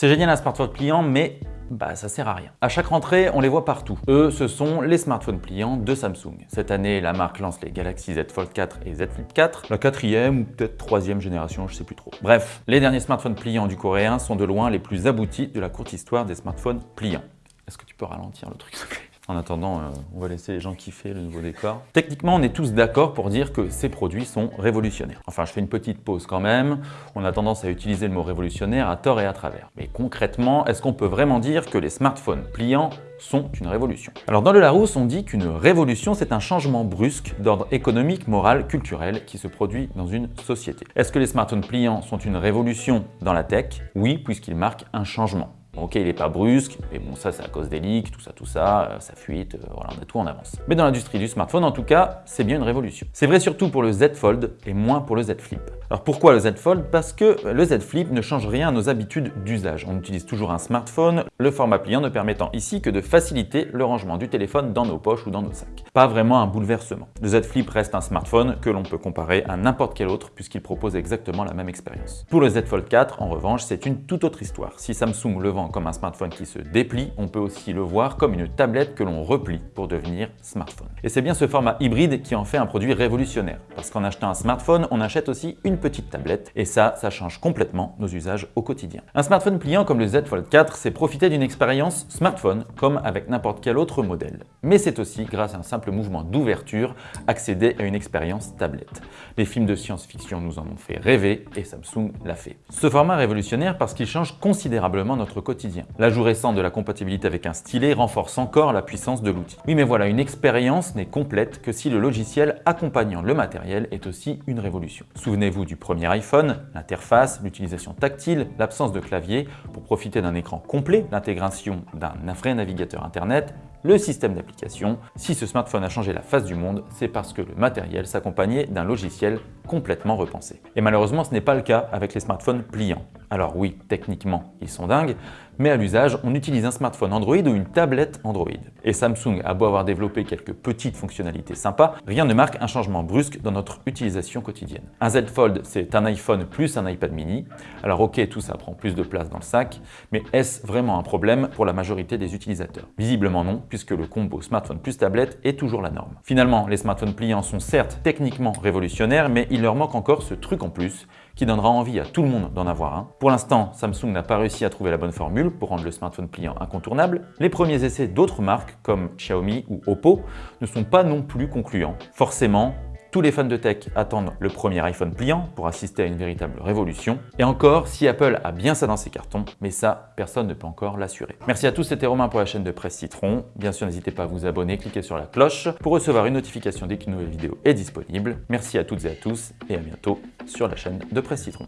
C'est génial un smartphone pliant, mais bah ça sert à rien. À chaque rentrée, on les voit partout. Eux, ce sont les smartphones pliants de Samsung. Cette année, la marque lance les Galaxy Z Fold 4 et Z Flip 4, la quatrième ou peut-être troisième génération, je sais plus trop. Bref, les derniers smartphones pliants du coréen sont de loin les plus aboutis de la courte histoire des smartphones pliants. Est-ce que tu peux ralentir le truc en attendant, euh, on va laisser les gens kiffer le nouveau décor. Techniquement, on est tous d'accord pour dire que ces produits sont révolutionnaires. Enfin, je fais une petite pause quand même. On a tendance à utiliser le mot révolutionnaire à tort et à travers. Mais concrètement, est-ce qu'on peut vraiment dire que les smartphones pliants sont une révolution? Alors dans le Larousse, on dit qu'une révolution, c'est un changement brusque d'ordre économique, moral, culturel qui se produit dans une société. Est-ce que les smartphones pliants sont une révolution dans la tech? Oui, puisqu'ils marquent un changement. Ok, il n'est pas brusque, mais bon, ça c'est à cause des leaks, tout ça, tout ça, euh, ça fuite, euh, voilà, on a tout en avance. Mais dans l'industrie du smartphone, en tout cas, c'est bien une révolution. C'est vrai surtout pour le Z Fold et moins pour le Z Flip. Alors pourquoi le Z Fold? Parce que le Z Flip ne change rien à nos habitudes d'usage. On utilise toujours un smartphone, le format pliant ne permettant ici que de faciliter le rangement du téléphone dans nos poches ou dans nos sacs. Pas vraiment un bouleversement. Le Z Flip reste un smartphone que l'on peut comparer à n'importe quel autre puisqu'il propose exactement la même expérience. Pour le Z Fold 4, en revanche, c'est une toute autre histoire. Si Samsung le vend comme un smartphone qui se déplie, on peut aussi le voir comme une tablette que l'on replie pour devenir smartphone. Et c'est bien ce format hybride qui en fait un produit révolutionnaire, parce qu'en achetant un smartphone, on achète aussi une petite tablette, et ça, ça change complètement nos usages au quotidien. Un smartphone pliant comme le Z Fold 4, c'est profiter d'une expérience smartphone, comme avec n'importe quel autre modèle. Mais c'est aussi, grâce à un simple mouvement d'ouverture, accéder à une expérience tablette. Les films de science-fiction nous en ont fait rêver, et Samsung l'a fait. Ce format révolutionnaire parce qu'il change considérablement notre L'ajout récent de la compatibilité avec un stylet renforce encore la puissance de l'outil. Oui mais voilà, une expérience n'est complète que si le logiciel accompagnant le matériel est aussi une révolution. Souvenez-vous du premier iPhone, l'interface, l'utilisation tactile, l'absence de clavier pour profiter d'un écran complet, l'intégration d'un vrai navigateur internet, le système d'application. Si ce smartphone a changé la face du monde, c'est parce que le matériel s'accompagnait d'un logiciel complètement repensé. Et malheureusement, ce n'est pas le cas avec les smartphones pliants. Alors oui, techniquement, ils sont dingues, mais à l'usage, on utilise un smartphone Android ou une tablette Android. Et Samsung a beau avoir développé quelques petites fonctionnalités sympas, rien ne marque un changement brusque dans notre utilisation quotidienne. Un Z Fold, c'est un iPhone plus un iPad mini. Alors ok, tout ça prend plus de place dans le sac, mais est-ce vraiment un problème pour la majorité des utilisateurs? Visiblement non, puisque le combo smartphone plus tablette est toujours la norme. Finalement, les smartphones pliants sont certes techniquement révolutionnaires, mais il leur manque encore ce truc en plus qui donnera envie à tout le monde d'en avoir un. Pour l'instant, Samsung n'a pas réussi à trouver la bonne formule pour rendre le smartphone pliant incontournable. Les premiers essais d'autres marques comme Xiaomi ou Oppo ne sont pas non plus concluants. Forcément, tous les fans de tech attendent le premier iPhone pliant pour assister à une véritable révolution. Et encore, si Apple a bien ça dans ses cartons, mais ça, personne ne peut encore l'assurer. Merci à tous, c'était Romain pour la chaîne de Presse Citron. Bien sûr, n'hésitez pas à vous abonner, cliquez sur la cloche pour recevoir une notification dès qu'une nouvelle vidéo est disponible. Merci à toutes et à tous et à bientôt sur la chaîne de Presse Citron.